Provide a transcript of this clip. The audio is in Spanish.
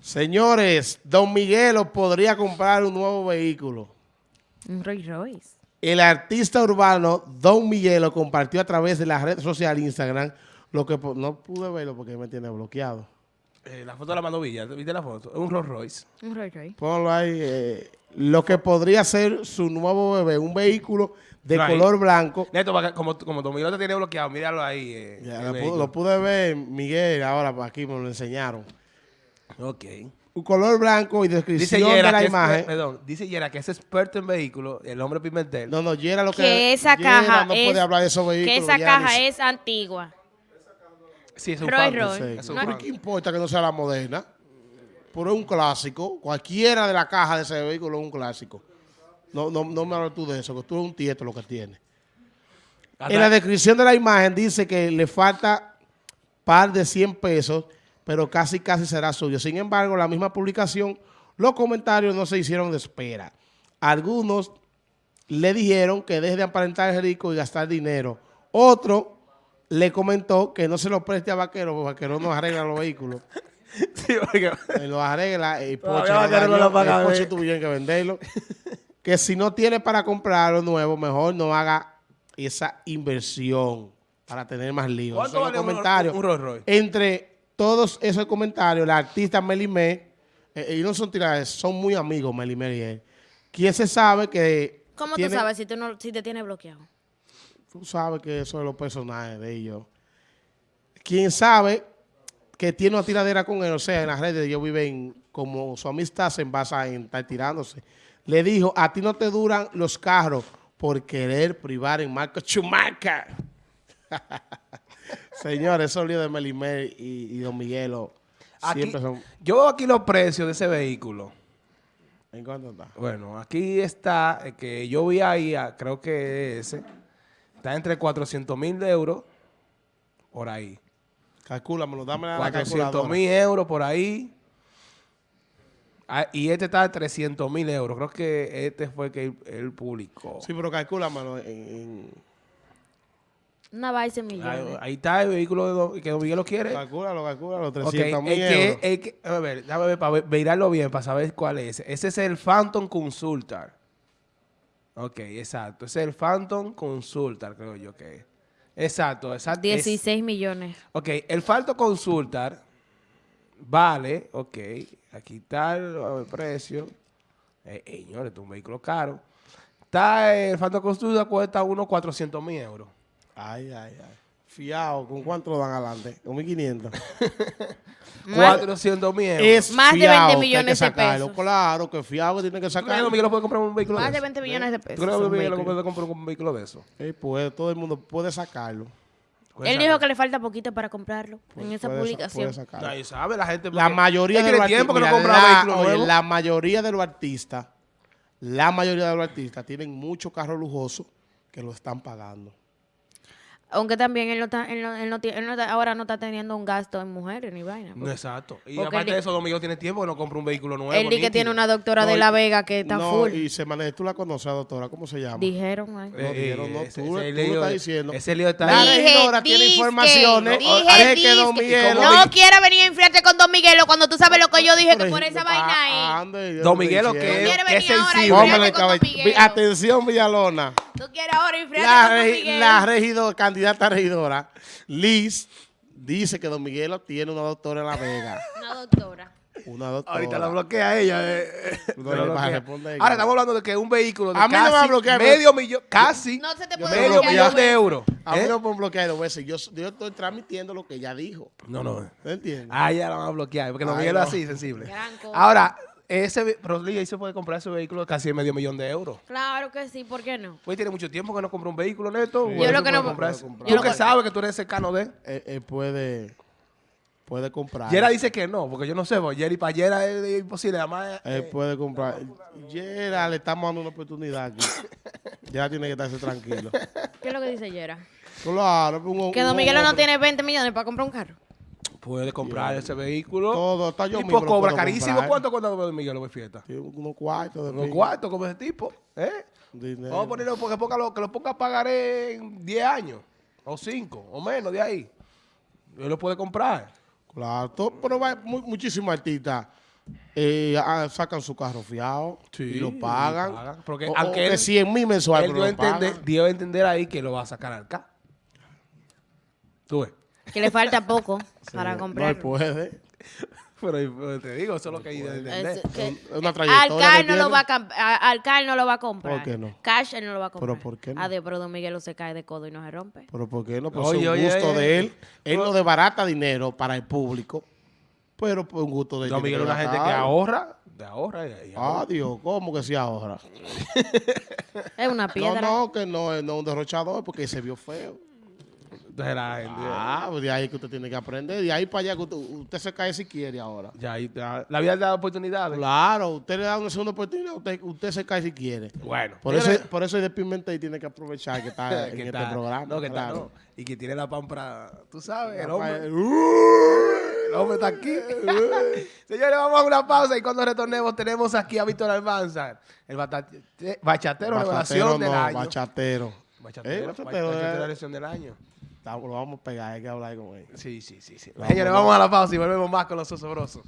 Señores, Don Miguelo podría comprar un nuevo vehículo. Un Rolls Royce. El artista urbano Don Miguelo compartió a través de la red social Instagram lo que no pude verlo porque me tiene bloqueado. Eh, la foto la mandó Villa, ¿viste la foto? Es un Rolls Royce. Un Rolls Royce. Ponlo ahí. eh, lo que podría ser su nuevo bebé, un vehículo de No, ahí. color blanco. Neto, como, como Don Miguel te tiene bloqueado, míralo ahí. eh, Ya, lo, pude ver, Miguel, ahora aquí me lo enseñaron. Ok. Un color blanco y Dice descripción de la que es, imagen. perdón, dice Yera que es experto en vehículos, el hombre Pimentel. No, no, Yera lo que... Que esa Yera caja no es, puede hablar de esos que vehículos. esa Yera caja es antigua. Sí, es un fan. Sí. Es un No- Pero fan. ¿qué importa que no sea la moderna? Pero es un clásico. Cualquiera de la caja de ese vehículo es un clásico. No, no, no me hables tú de eso, que tú eres un tieto lo que tienes. Hasta- En la descripción de la imagen dice que le falta par de 100 pesos, pero casi casi será suyo. Sin embargo, la misma publicación, los comentarios no se hicieron de espera. Algunos le dijeron que deje de aparentar rico y gastar dinero. Otro le comentó que no se lo preste a Vaquero, porque Vaquero no arregla los vehículos. Sí, porque- Él los arregla y Todavía Poche, Vaquero no lo paga, el Poche ve. tuvieron que venderlo. que si no tiene para comprar lo nuevo, mejor no haga esa inversión para tener más líos. ¿Cuánto Esos son los un- comentarios. un Rolls Royce? Entre todos esos comentarios, la artista Melimé, eh, y no son tiradas, son muy amigos Melimé y él. ¿Quién se sabe que... ¿Cómo tiene- tú sabes si, tú no, si te tiene bloqueado? Tú sabes que eso es los personajes de ellos. Quien sabe que tiene una tiradera con él, o sea, en las redes ellos viven como su amistad se basa en estar tirándose. Le dijo, a ti no te duran los carros por querer privar en Marco Chumaca. Señores, esos líos de Melimer y, y Don Miguelo Aquí, siempre son... yo veo aquí los precios de ese vehículo. ¿En cuánto está? Bueno, aquí está, eh, que yo vi ahí, ah, creo que ese, está entre 400 mil euros por ahí. Calcúlamelo, dame la 400 calculadora. mil euros por ahí. Ah, y este está a 300 mil euros. Creo que este fue el que él publicó. Sí, pero calcúlamelo en- en Una base millones. ahí está el vehículo de que Don Miguel lo quiere. Calcúlalo, Ok, 300 el mil que, euros. el que- a ver, déjame ver para ver- mirarlo bien, para saber cuál es. Ese es el Phantom Consultar. Ok, exacto. Ese es el Phantom Consultar, creo yo que es. Exacto, exacto. es- 16 millones. ok, el Phantom Consultar vale, ok, aquí está el, el precio. Eh, eh, señores, esto es un vehículo caro. Está el Phantom Consultar cuesta unos 400 mil euros. Ay, ay, ay. Fiado, ¿con cuánto lo dan adelante? Con 1500. 400 mil euros. Es Más de fiado 20 que hay millones que de sacarlo. pesos. Claro, que fiado que tiene que ¿Tú crees que Miguel puede comprar un vehículo Más de de eso? 20 millones de ¿Tú pesos. crees que Miguel puede comprar un vehículo de eso? Sí, puede, todo el mundo puede sacarlo. Él dijo que le falta poquito para comprarlo en esa Puede sa- publicación. puede sacarlo. Nadie sabe, la gente... La mayoría de los tiempo que no compra la mayoría de los artistas, la mayoría de los artistas tienen muchos carros lujosos que lo están pagando. Aunque también él no está, él no, él no tiene- él no está- ahora no está teniendo un gasto en mujeres ni vaina. No, exacto. Y Porque aparte de eso, Miguel tiene tiempo que no compra un vehículo nuevo. él dice que tiene una doctora No, de La Vega que está no, full. y se maneja, tú la conoces, doctora, ¿cómo se llama? Dijeron, ay. No, dijeron, no, tú- tú lo lío- estás diciendo. Ese lío está La regidora tiene informaciones dije, que Don. Miguel... No quiera venir a enfriarte con Don Miguelo cuando tú sabes lo que yo dije que por esa vaina ahí. Ah, Don te Miguel, lo estoy que es, sensible. Miguelo. Atención, Villalona. Tú quieres ahora enfriarte La, regidora, candidata a regidora, Liz, dice que Don Miguelo tiene una doctora en La Vega. Una doctora. Una doctora. Ahorita la bloquea ella. eh, eh, No, la bloquea. responder. Ahora estamos hablando de que un vehículo de A mí no me va a casi bloquear, medio millón, casi No se te puede me medio bloquea, millón de euros. A mí ¿eh? no pueden bloquear dos veces. Yo, yo estoy transmitiendo lo que ella dijo. No, no. ¿No entiendes? Ah, ya la van a bloquear, porque Don Ay, Miguel no. es así, sensible. Gran cosa. Ahora, ese, Lidia, ahí se puede comprar ese vehículo de casi medio millón de euros. Claro que sí, ¿por qué no? Pues tiene mucho tiempo que no compra un vehículo neto. Sí. Yo lo que no- comprar yo ese. lo que- Tú lo que sabes que tú eres cercano de él. Él, él puede, puede comprar. Yera dice que no, porque yo no sé, porque Yera y para Yera es, imposible. Además, Él eh, puede comprar. Yera, le estamos dando una oportunidad aquí. Yera tiene que estarse tranquilo. ¿Qué es lo que dice Yera? Claro, un- Que Don un Miguelo no tiene 20 millones para comprar un carro. Puede comprar ese vehículo. Todo, está yo tipo mismo cobra carísimo. comprar. ¿Cuánto cuesta Don Miguel de fiesta? Sí, unos cuartos de Unos cuartos como ese tipo. ¿eh? Dinero. Vamos a ponerlo porque ponga lo, que lo ponga a pagar en 10 años, o 5, o menos de ahí. Él lo puede comprar. Claro, todo- pero va mu- muchísimos artistas eh, ah, sacan su carro fiado Sí, y lo y pagan. pagan, porque o, aunque o que 100 mil mensuales, Él dio a entender ahí que lo va a sacar al K. Tú ves. Que le falta poco para No comprar. puede. Pero te digo, eso es lo que hay de entender. Es Es una trayectoria que no lo va a no lo va a comprar. ¿Por qué no? Cash él no lo va a comprar. ¿Pero por qué no? Adiós, pero Don Miguelo se cae de codo y no se rompe. Pero ¿por qué no? Pues Oye, es un oye, gusto oye. de él. Él no desbarata dinero para el público, pero por un gusto de él. Don Miguel es una gente que ahorra, de ahorra y, y ahorra. Ah, Dios, ¿cómo que se ahorra? Es una No, piedra. no, que no es no un derrochador porque se vio feo. Entonces la gente, Ah, pues de ahí que usted tiene que aprender. De ahí para allá que usted, usted se cae si quiere ahora. ya, ahí ya- la vida le da oportunidades. Claro, usted le da una segunda oportunidad, usted, usted se cae si quiere. Bueno, Por eso, señores, por eso de Pimentel tiene que aprovechar que está en que este está- programa. No, que está, no. Y que tiene la pampra, tú sabes, el hombre, el hombre está aquí. Señores, vamos a una pausa y cuando retornemos tenemos aquí a Víctor Almanzar, el bachatero, Bachatero revelación del no, año. Bachatero. Bachatero, Eh, bachatero, bachatero, eh. revelación del año lo vamos a pegar, hay que hablar con ella. Sí, sí, sí. sí. Señores, vamos, vamos a la pausa y volvemos más con los osobrosos.